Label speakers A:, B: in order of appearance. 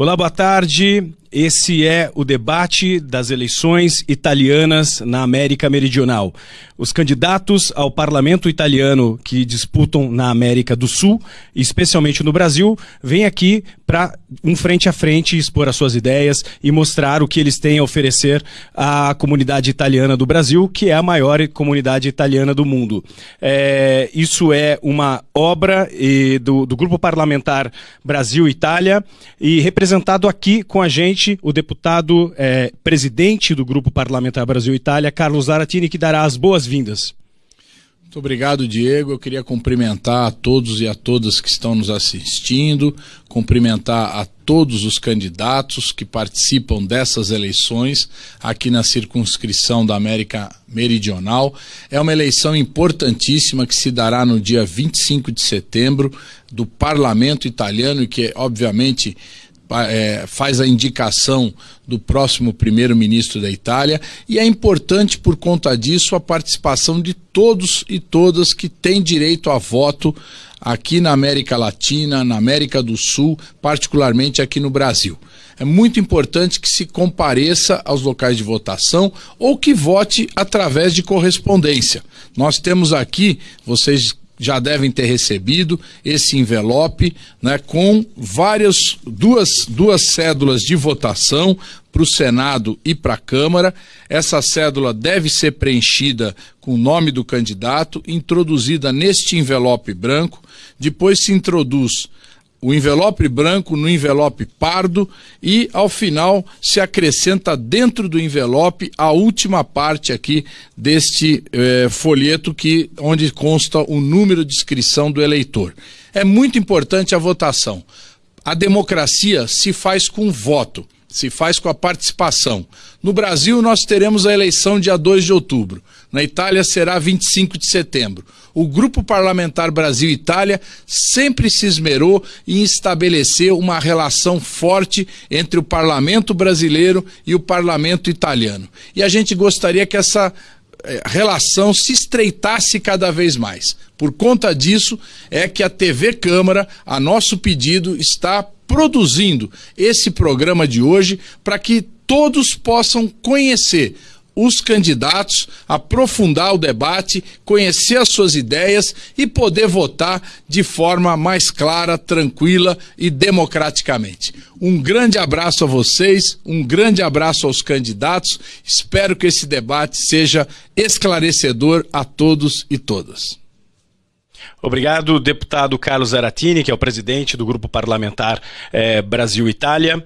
A: Olá, boa tarde. Esse é o debate das eleições italianas na América Meridional. Os candidatos ao parlamento italiano que disputam na América do Sul, especialmente no Brasil, vêm aqui para um frente a frente expor as suas ideias e mostrar o que eles têm a oferecer à comunidade italiana do Brasil, que é a maior comunidade italiana do mundo. É, isso é uma obra e, do, do Grupo Parlamentar Brasil-Itália e representado aqui com a gente o deputado é, presidente do Grupo Parlamentar Brasil-Itália, Carlos Aratini, que dará as boas-vindas.
B: Muito obrigado, Diego. Eu queria cumprimentar a todos e a todas que estão nos assistindo, cumprimentar a todos os candidatos que participam dessas eleições aqui na circunscrição da América Meridional. É uma eleição importantíssima que se dará no dia 25 de setembro do parlamento italiano e que, obviamente, é, faz a indicação do próximo primeiro-ministro da Itália e é importante por conta disso a participação de todos e todas que têm direito a voto aqui na América Latina, na América do Sul, particularmente aqui no Brasil. É muito importante que se compareça aos locais de votação ou que vote através de correspondência. Nós temos aqui, vocês já devem ter recebido esse envelope né, com várias duas, duas cédulas de votação para o Senado e para a Câmara. Essa cédula deve ser preenchida com o nome do candidato, introduzida neste envelope branco. Depois se introduz o envelope branco no envelope pardo e, ao final, se acrescenta dentro do envelope a última parte aqui deste eh, folheto que, onde consta o número de inscrição do eleitor. É muito importante a votação. A democracia se faz com voto, se faz com a participação. No Brasil, nós teremos a eleição dia 2 de outubro. Na Itália será 25 de setembro o Grupo Parlamentar Brasil-Itália sempre se esmerou em estabelecer uma relação forte entre o parlamento brasileiro e o parlamento italiano. E a gente gostaria que essa eh, relação se estreitasse cada vez mais. Por conta disso, é que a TV Câmara, a nosso pedido, está produzindo esse programa de hoje para que todos possam conhecer os candidatos, aprofundar o debate, conhecer as suas ideias e poder votar de forma mais clara, tranquila e democraticamente. Um grande abraço a vocês, um grande abraço aos candidatos. Espero que esse debate seja esclarecedor a todos e todas.
A: Obrigado, deputado Carlos Aratini, que é o presidente do Grupo Parlamentar eh, Brasil-Itália.